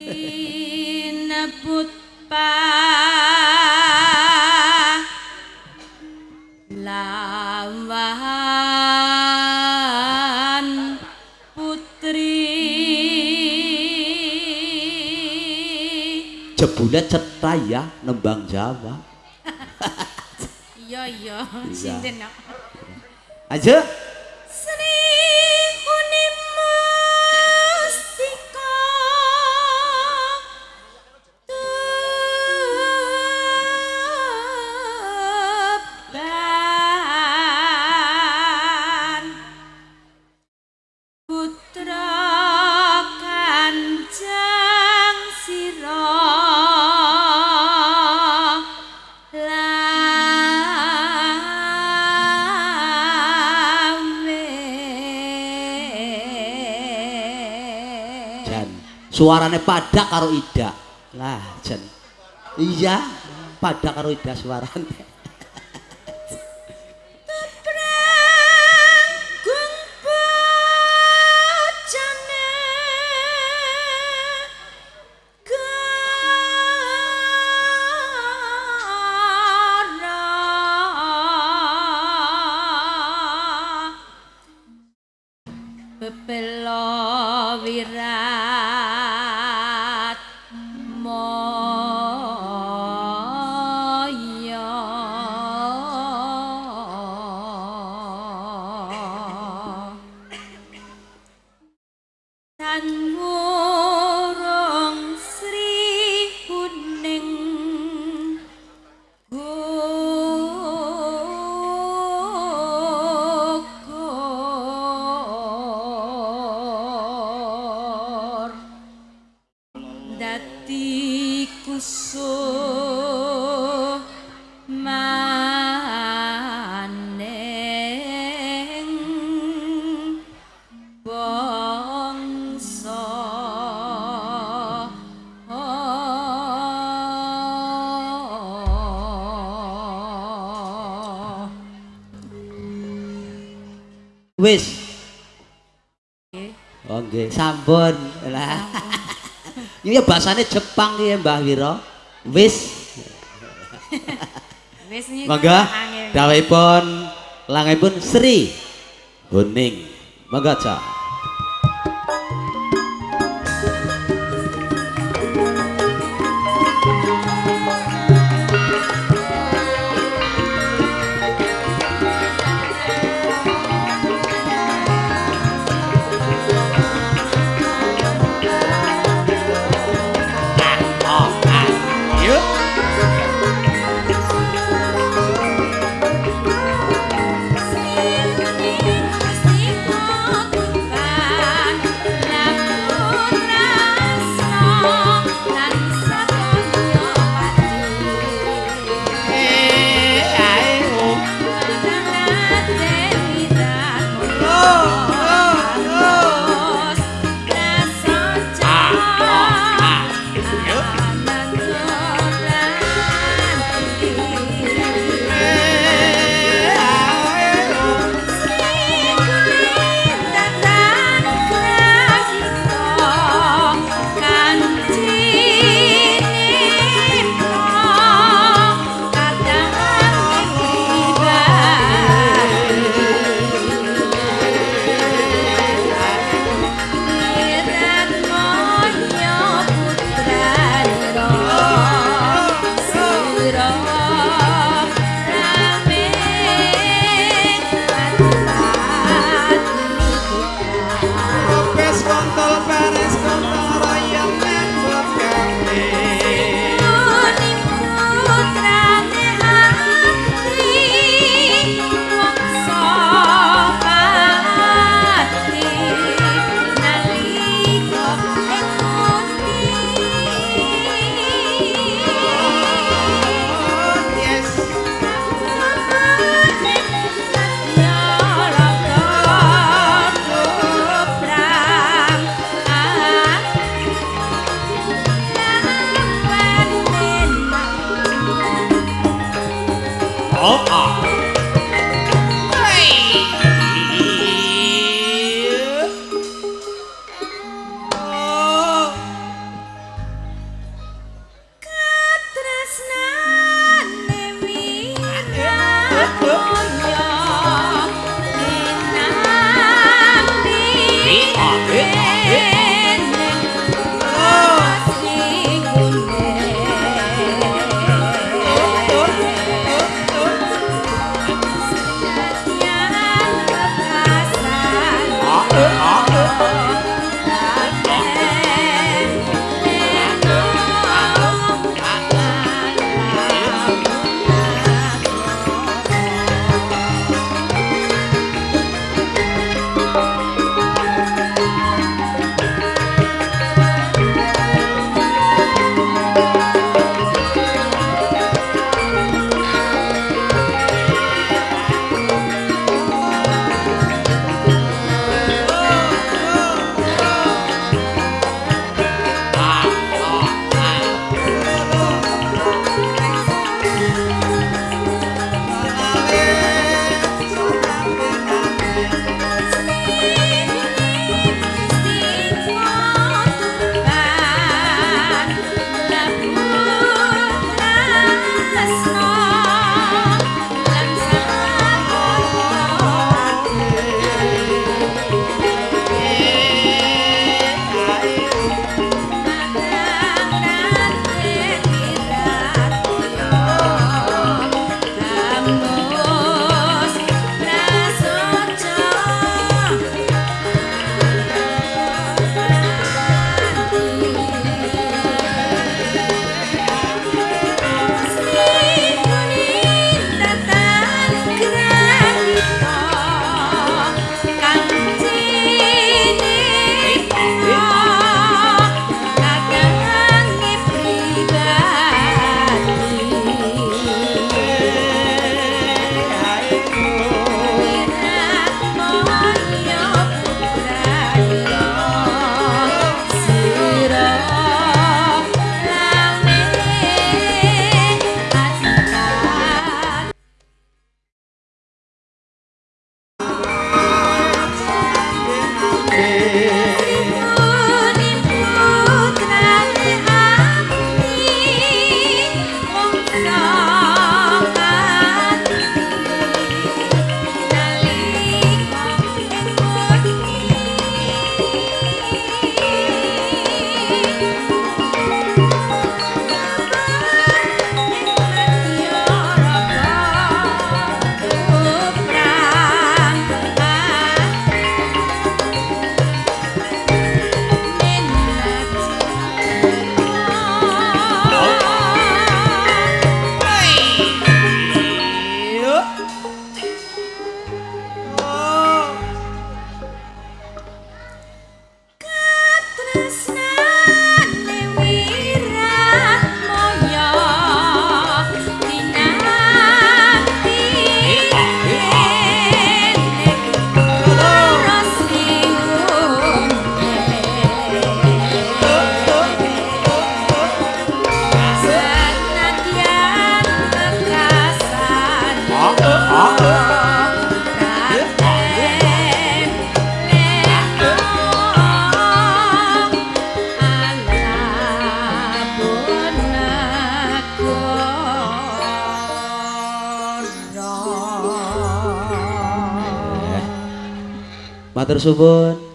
Nebut lawan putri Jebule cetha ya nembang Jawa. iya iya sinten? Aja. Suarane padha karo Ida. Lah, Jan. Iya, padha karo Ida suarane. one Wis. Oh nggih, sampun. Lah. Iki ya bahasane Jepang ki ya Mbah Wira. Wis. wis niku Mangga angel. dawuhipun langipun Sri Huning. Mangga Cak. Matur suwun.